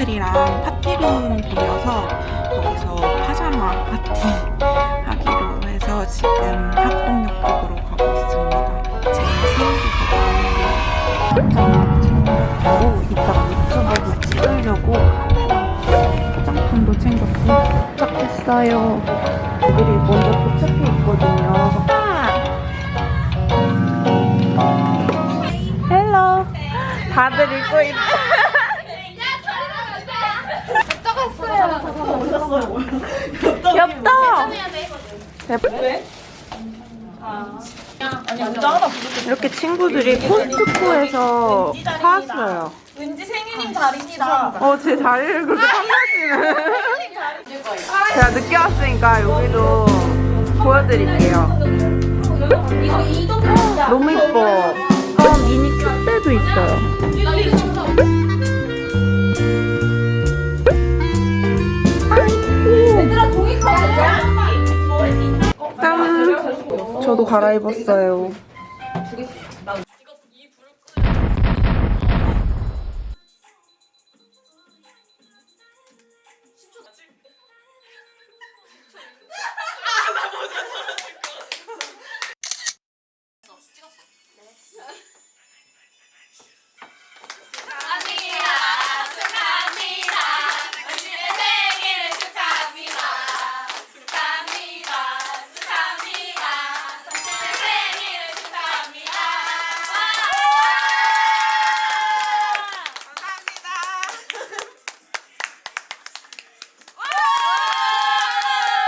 친구들이랑 파티룸 빌려서 거기서 파자마 파티 하기로 해서 지금 합동역 쪽으로 가고 있습니다. 제 생일이거든요. 파자마 챙겼고 이따가 유튜브도 찍으려고 화장품도 챙겼고 도착했어요. 애들이 먼저 도착해 있거든요. Hello. 다들 읽고 있. 귀 엽다. 이렇게 친구들이 코스트코에서 사왔어요. 왠지 생일인 자리입니다. 어, 제 자리를 그렇게 탐나시네. 제가 늦게 왔으니까 여기도 보여드릴게요. 너무 이뻐. 저도 갈아입었어요.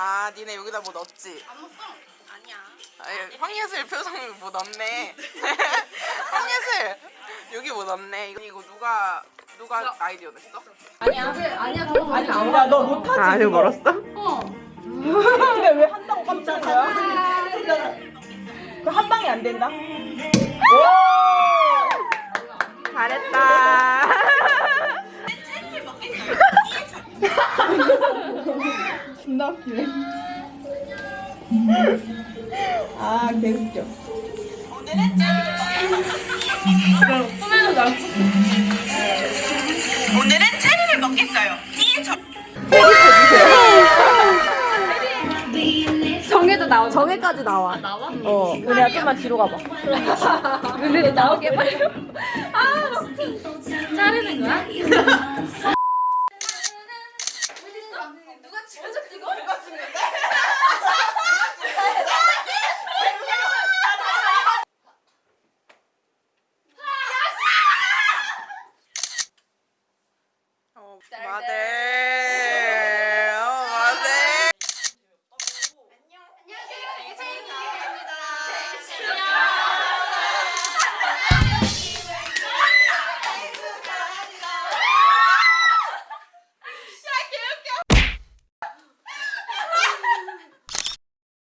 아 니네 여기다 뭐 넣었지? 안 먹어? 아니야. 아니, 황예슬 표정이 뭐 넣네 황예슬 여기 뭐 넣네 이거, 이거 누가 누가 아이디어 냈어? 아니야. 아니야. 더 아니 야, 너 못하지? 아 아직 멀었어? 근데 왜 한다고 깜짝 거야? 그 한 방에 안 된다? 아, 개웃겨. 오늘은 체리를 먹겠어요 정해도 나오지. 정해까지 나와. 나와? 어. 은혜야, 좀만 뒤로 가봐. 은혜도 나오게 빨리. 아, 자르는 거야? 누가 찍어줘 찍어? 누가 찍는데? 어, 마들 어, 마들 안녕하세요. 이세인입니다.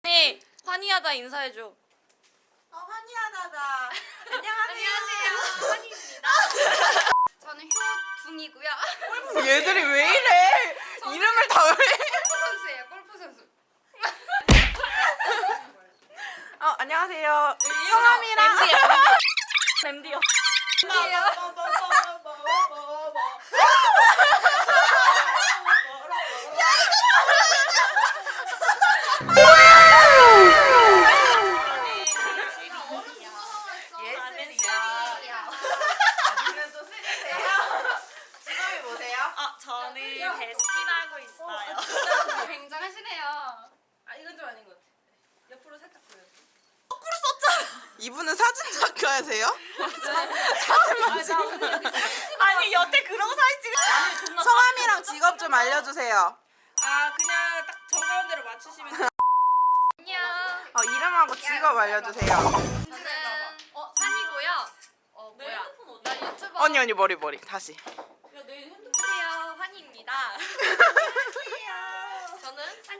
네, 환희하다 인사해줘. 어, 환희하다다 안녕하세요. 환희입니다. 저는 효둥이고요. 얘들이 왜 이래 이름을 다 왜? 골프 선수예요. 골프 선수. 어 안녕하세요 성함이랑 램디요. 예슬이야 저는 베스킨 하고 있어요. 굉장하시네요. 아, 이건 좀 아닌 것 같아. 옆으로 살짝 보여. 이분은 사진 작가세요? 아니, 여태 그런 사진 찍어. 성함이랑 직업 좀 알려주세요 아, 그냥 딱 정가운데로 맞추시면 돼요. 안녕. 어, 이름하고 직업 알려주세요 저는 어 산이고요. 어내 뭐야? 나 유튜버. 언니 언니 머리 머리 다시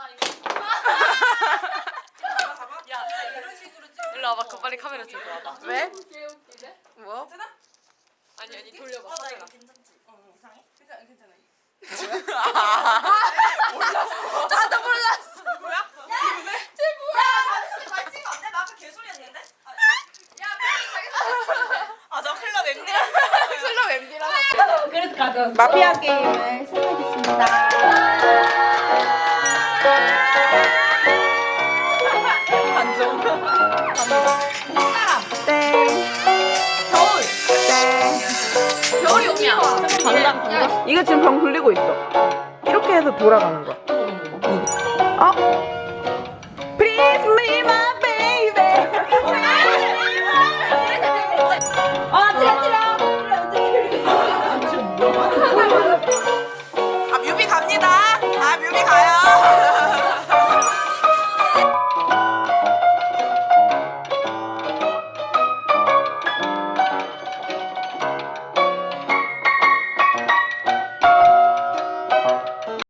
야, 일로 와봐. 그 빨리 카메라 들고 와봐. 왜? 뭐? 아니 아니 돌려봐. 어, 나 카메라. 이거 괜찮지? 어, 이상해? 괜찮아, 괜찮아. 나도 몰랐어. 야, 잠시만 말 친거 안 돼? 나 아까 개소리 했는데? 아, 야, 빨리 자기 아, 저 클럽 엠디. 슬로 엠디라서. 그래도 가져왔어. 마피아 게임을 시작하겠습니다. 이거 지금 병 굴리고 있어. 이렇게 해서 돌아가는 거야.